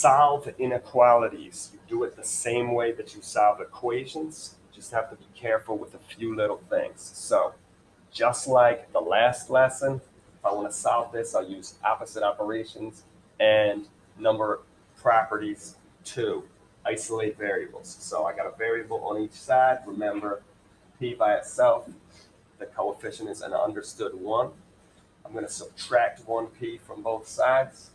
solve inequalities, you do it the same way that you solve equations. You just have to be careful with a few little things. So just like the last lesson, if I want to solve this, I'll use opposite operations and number properties to isolate variables. So I got a variable on each side. Remember, p by itself, the coefficient is an understood 1. I'm going to subtract 1p from both sides.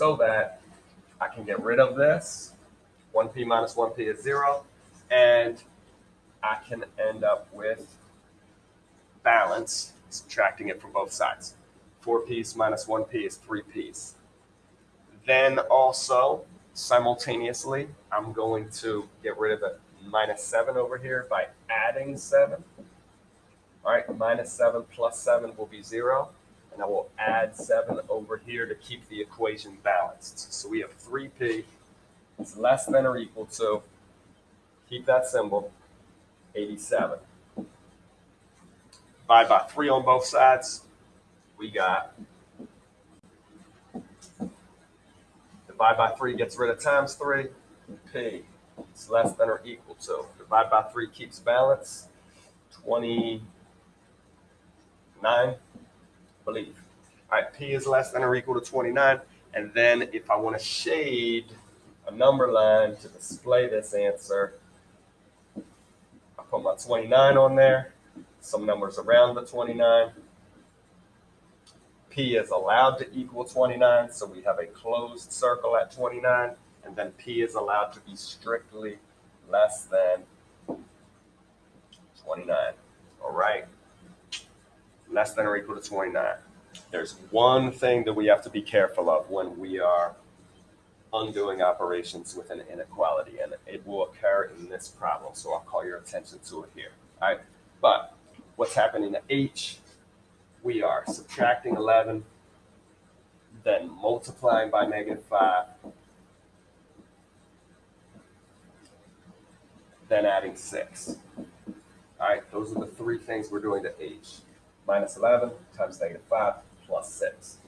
So that I can get rid of this. 1p minus 1p is 0. And I can end up with balance, subtracting it from both sides. 4p's minus 1p is 3p's. Then also, simultaneously, I'm going to get rid of the minus 7 over here by adding 7. All right, minus 7 plus 7 will be 0. And I will add 7 over here to keep the equation balanced. So we have 3p is less than or equal to, keep that symbol, 87. Divide by 3 on both sides. We got divide by 3 gets rid of times 3. P is less than or equal to. Divide by 3 keeps balance. 29, I believe. All right, P is less than or equal to 29. And then if I want to shade a number line to display this answer, I put my 29 on there some numbers around the 29. P is allowed to equal 29, so we have a closed circle at 29, and then P is allowed to be strictly less than 29. All right, less than or equal to 29. There's one thing that we have to be careful of when we are undoing operations with an inequality, and it will occur in this problem, so I'll call your attention to it here. All right, but what's happening to H. We are subtracting 11, then multiplying by negative 5, then adding 6. All right, those are the three things we're doing to H. Minus 11 times negative 5 plus 6.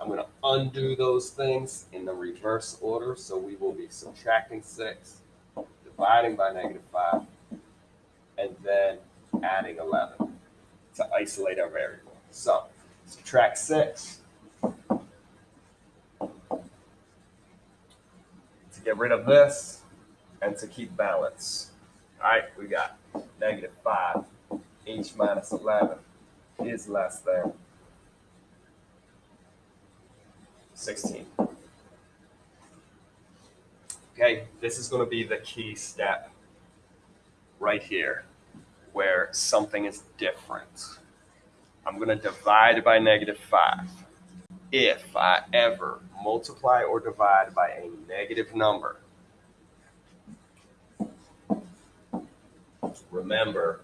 I'm going to undo those things in the reverse order. So we will be subtracting 6, dividing by negative 5, and then adding 11 to isolate our variable. So subtract 6 to get rid of this and to keep balance. All right, we got negative 5. H minus 11 is less than 16. Okay, this is going to be the key step right here where something is different. I'm going to divide by negative 5. If I ever multiply or divide by a negative number, remember,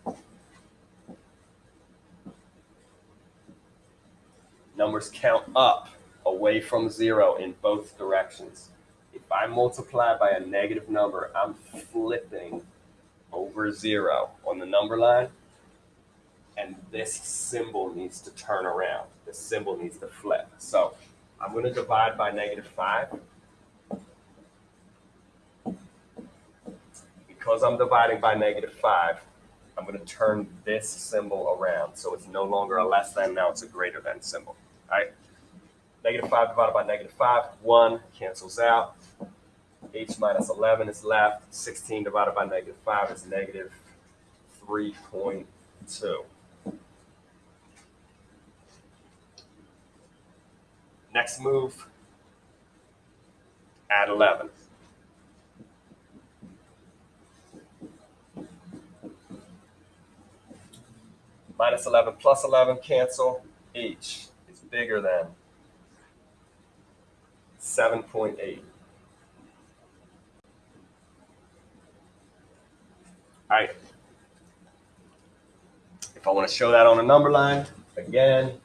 numbers count up away from 0 in both directions. If I multiply by a negative number, I'm flipping over zero on the number line. And this symbol needs to turn around. The symbol needs to flip. So I'm going to divide by negative 5. Because I'm dividing by negative 5, I'm going to turn this symbol around. So it's no longer a less than, now it's a greater than symbol. Right? Negative 5 divided by negative 5, 1 cancels out h minus 11 is left. 16 divided by negative 5 is negative 3.2. Next move, add 11. Minus 11 plus 11 cancel. H bigger than 7.8. All right. If I want to show that on a number line, again,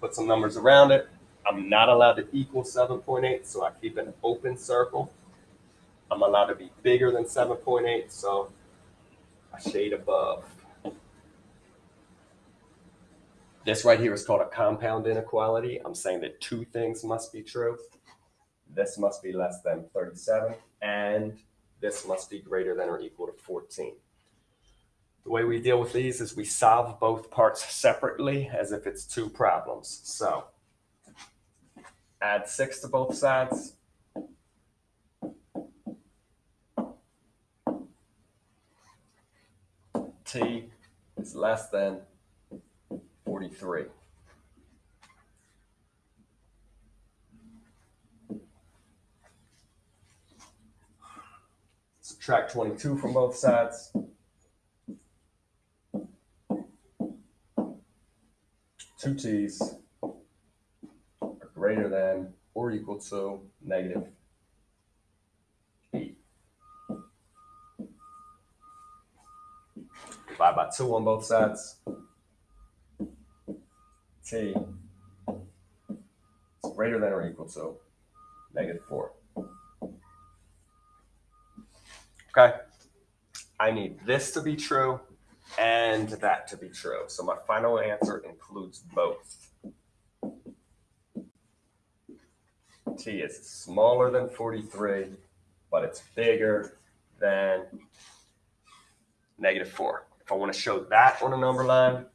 put some numbers around it. I'm not allowed to equal 7.8, so I keep an open circle. I'm allowed to be bigger than 7.8, so a shade above. This right here is called a compound inequality. I'm saying that two things must be true. This must be less than 37, and this must be greater than or equal to 14. The way we deal with these is we solve both parts separately as if it's two problems. So add 6 to both sides. T is less than 43. Subtract 22 from both sides. Two t's are greater than or equal to negative 8. Divide by 2 on both sides. t is greater than or equal to negative 4. Okay. I need this to be true and that to be true. So my final answer includes both. T is smaller than 43, but it's bigger than negative 4. If I want to show that on a number line,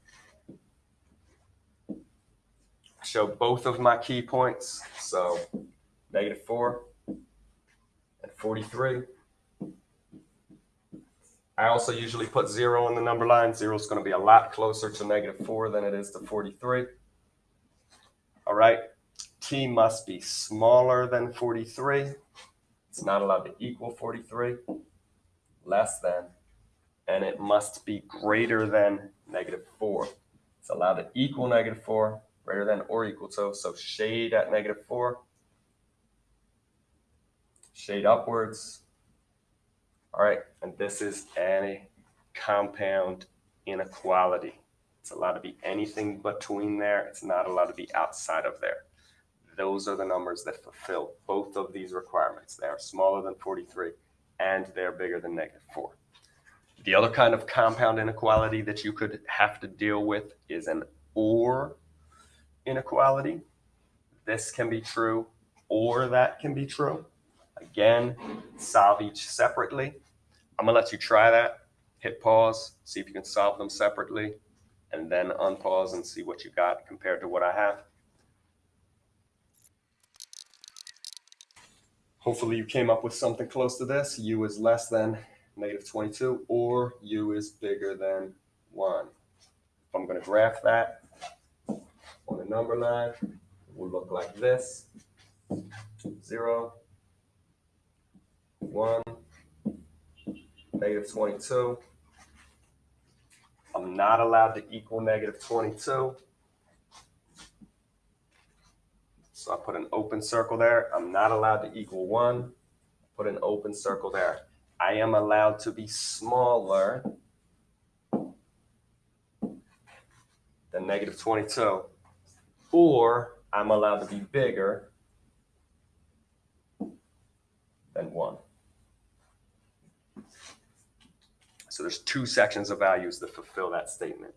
show both of my key points. So negative 4 and 43. I also usually put zero on the number line. Zero is going to be a lot closer to negative four than it is to 43. All right. T must be smaller than 43. It's not allowed to equal 43. Less than. And it must be greater than negative four. It's allowed to equal negative four, greater than or equal to. So shade at negative four. Shade upwards all right, and this is a compound inequality. It's allowed to be anything between there. It's not allowed to be outside of there. Those are the numbers that fulfill both of these requirements. They are smaller than 43 and they're bigger than negative 4. The other kind of compound inequality that you could have to deal with is an OR inequality. This can be true or that can be true. Again, solve each separately. I'm gonna let you try that. Hit pause, see if you can solve them separately, and then unpause and see what you got compared to what I have. Hopefully you came up with something close to this. U is less than negative 22 or U is bigger than 1. If I'm going to graph that on the number line, it will look like this. 0, 1, negative 22. I'm not allowed to equal negative 22. So I put an open circle there. I'm not allowed to equal 1. Put an open circle there. I am allowed to be smaller than negative 22. Or I'm allowed to be bigger than 1. So there's two sections of values that fulfill that statement.